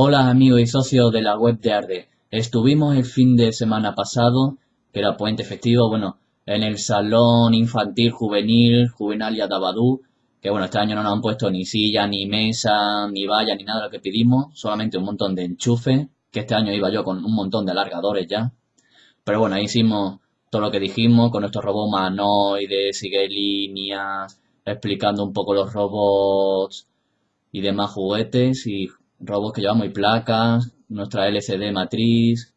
Hola amigos y socios de la web de Arde. Estuvimos el fin de semana pasado, que era puente festivo, bueno, en el salón infantil juvenil, Juvenalia Dabadú, que bueno, este año no nos han puesto ni silla, ni mesa, ni valla, ni nada de lo que pedimos, solamente un montón de enchufe, que este año iba yo con un montón de alargadores ya. Pero bueno, ahí hicimos todo lo que dijimos con nuestros robots humanoides, sigue líneas, explicando un poco los robots y demás juguetes y robots que llevamos y placas, nuestra LCD matriz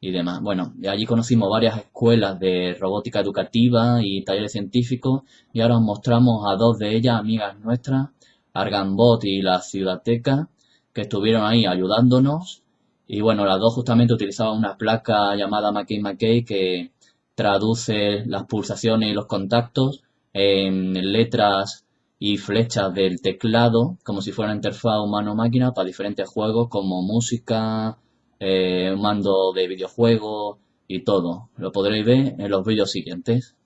y demás. Bueno, allí conocimos varias escuelas de robótica educativa y talleres científicos y ahora os mostramos a dos de ellas, amigas nuestras, Argambot y la Ciudateca, que estuvieron ahí ayudándonos. Y bueno, las dos justamente utilizaban una placa llamada McKay McKay que traduce las pulsaciones y los contactos en letras y flechas del teclado como si fuera una interfaz humano-máquina para diferentes juegos como música, eh, mando de videojuegos y todo. Lo podréis ver en los vídeos siguientes.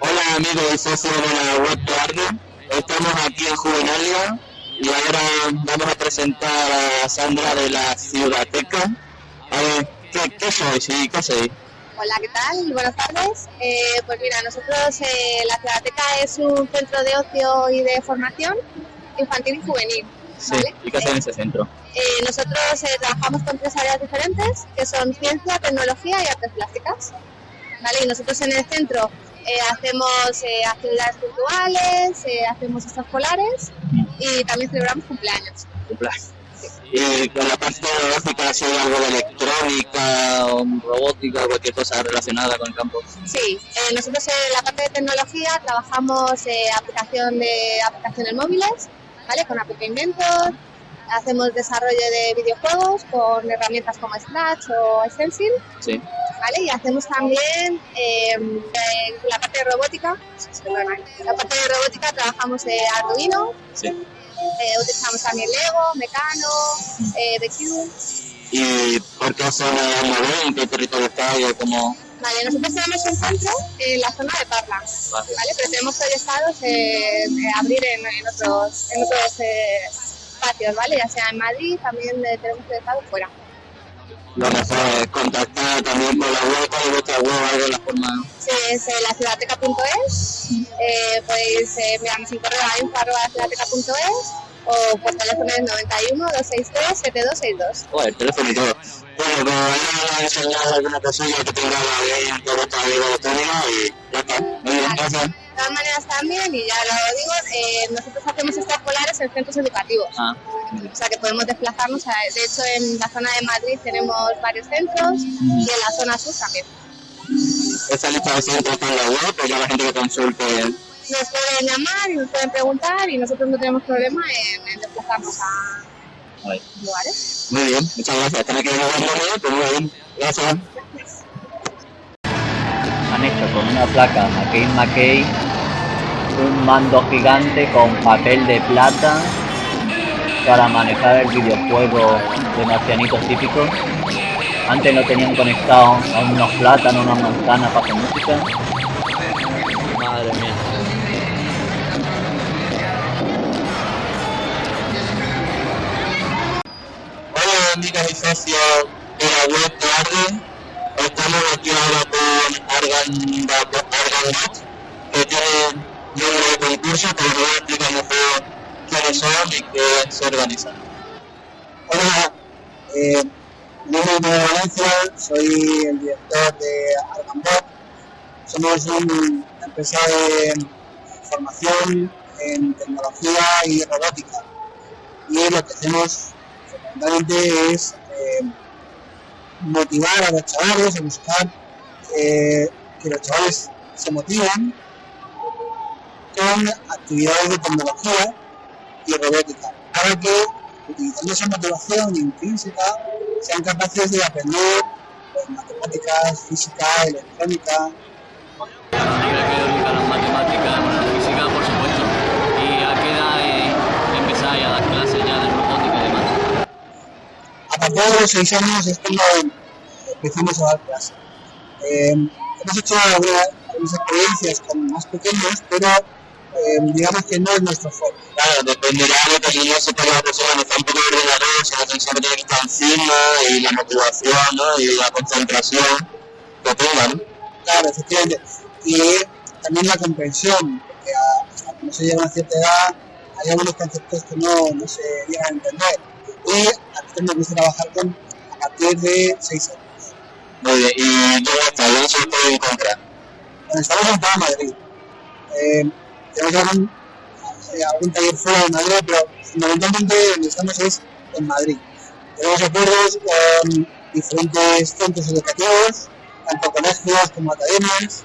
Hola amigos y socios de la web Arde. Estamos aquí en Juvenalia y ahora vamos a presentar a Sandra de la Ciudateca. A ver, ¿qué, qué sois y qué sois? Hola, ¿qué tal? Buenas tardes. Eh, pues mira, nosotros, eh, la Ciudateca es un centro de ocio y de formación infantil y juvenil. ¿vale? ¿Y qué hacen en ese centro? Eh, nosotros eh, trabajamos con tres áreas diferentes, que son ciencia, tecnología y artes plásticas. ¿vale? Y nosotros en el centro eh, hacemos eh, actividades culturales, eh, hacemos extraescolares y también celebramos cumpleaños. Cumpleaños. Y con la parte tecnológica, si hay algo de electrónica, o robótica, o cualquier cosa relacionada con el campo. Sí, eh, nosotros en la parte de tecnología trabajamos eh, aplicación de aplicaciones móviles, ¿vale? Con App Inventor, hacemos desarrollo de videojuegos con herramientas como Scratch o Stencil, Sí. ¿vale? Y hacemos también eh, en la parte de robótica, perdona, la parte de robótica trabajamos eh, Arduino, Sí. Eh, utilizamos también Lego, Mecano, eh, BQ. ¿Y por qué zona de ¿En qué territorio está? ¿Y cómo? Vale, nosotros tenemos un centro en la zona de Parla, Vale. ¿vale? Pero tenemos proyectados eh, eh, abrir en, en otros, en otros eh, espacios, ¿vale? Ya sea en Madrid, también eh, tenemos proyectados fuera. Lo mejor es contactar también con la web, con vuestra web, algo en la forma. Sí, es laciudateca.es, eh, podéis eh, enviarnos un correo a o por teléfono es 91 263 7262. Joder, el teléfono y todo. Bueno, pues ahora enseñar alguna cosilla que te graba bien todo esto de electrónica y ya está. Muy bien, gracias. De todas maneras también, y ya lo digo, eh, nosotros hacemos extraescolares en centros educativos. Ah, O sea que podemos desplazarnos, a- de hecho en la zona de Madrid tenemos varios centros y en la zona sur también. Esa lista de centros está en la web, pues ya la gente que consulte. Nos pueden llamar y nos pueden preguntar y nosotros no tenemos problema en, en desplazarnos a Vale. lugares. Muy bien, muchas gracias. Están aquí en el pues muy bien. Gracias. Han hecho con una placa McKay McKay un mando gigante con papel de plata para manejar el videojuego de marcianitos típicos. Antes lo tenían conectado a unos plátanos, unas manzanas para hacer. Madre mía. Hola amigas y socios de la web de Arden. Estamos aquí ahora con Argan Argan que tiene número de concurso, nos va a explicar mejor quiénes son y qué se organizan. Hola, eh, yo soy de Valencia, soy el director de Argambot. Somos un- una empresa de formación en tecnología y robótica. Y lo que hacemos fundamentalmente es eh, motivar a los chavales, a buscar eh, que los chavales se motiven con actividades de tecnología y robótica, para que utilizando esa motivación intrínseca sean capaces de aprender pues, matemáticas, física, electrónica. que dedicar a las matemáticas, la física, por supuesto. ¿Y a qué edad eh, empezáis a dar clases ya de robótica y demás? A partir de los 6 años es cuando empezamos a dar clases. Eh, hemos hecho algunas, algunas experiencias con más pequeños, pero eh, digamos que no es nuestro foco. Claro, dependerá de que yo sepa que la persona no está un poco tiene que estar encima y la motivación ¿no? y la concentración que tengan. Claro, efectivamente. Y también la comprensión, porque hasta que no se llega a una cierta edad hay algunos conceptos que no, no se llegan a entender. Y a mí me gusta trabajar con a partir de 6 años. Muy bien, ¿y dónde está? ¿Dónde se puede encontrar? Bueno, estamos en toda Madrid. Eh, tenemos algún, algún taller fuera de Madrid, pero fundamentalmente donde estamos es en Madrid. Tenemos acuerdos con diferentes centros educativos, tanto colegios como academias,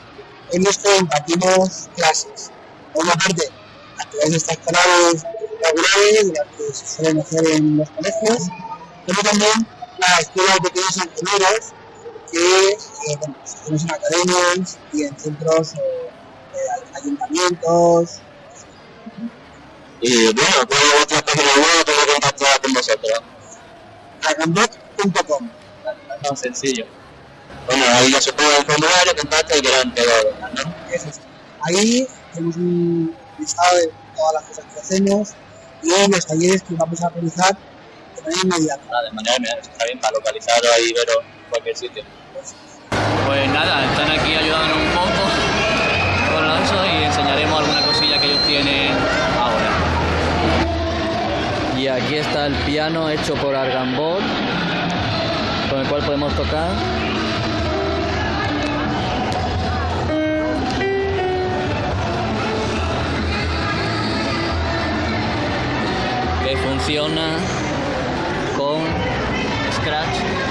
en los que impartimos clases. Por una parte, actividades extraescolares regulares, las que se suelen hacer en los colegios, pero también la escuela de pequeños ingenieros que eh, bueno, pues en academias y en centros eh, ayuntamientos. Y bueno, ¿cuál es vuestra página web para contactar con vosotros? Agambot.com. Tan sencillo. Bueno, ahí ya se puede formulario, contacto y quedan todo, ¿no? Eso es. Ahí tenemos un listado de todas las cosas que hacemos y los talleres que vamos a realizar de manera inmediata. Nada, de manera inmediata, está bien para localizarlo ahí y verlo en cualquier sitio. Pues nada, están aquí ayudándonos un poco con eso y enseñaremos alguna cosilla que ellos tienen aquí está el piano hecho por Argambot, con el cual podemos tocar. Que funciona con Scratch.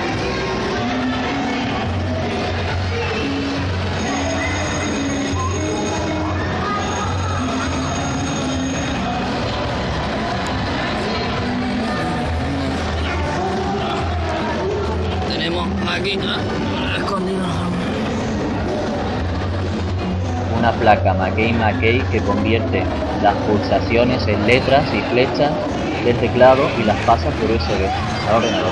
Aquí escondido. una placa McKay-McKay que convierte las pulsaciones en letras y flechas del teclado y las pasa por USB al ordenador.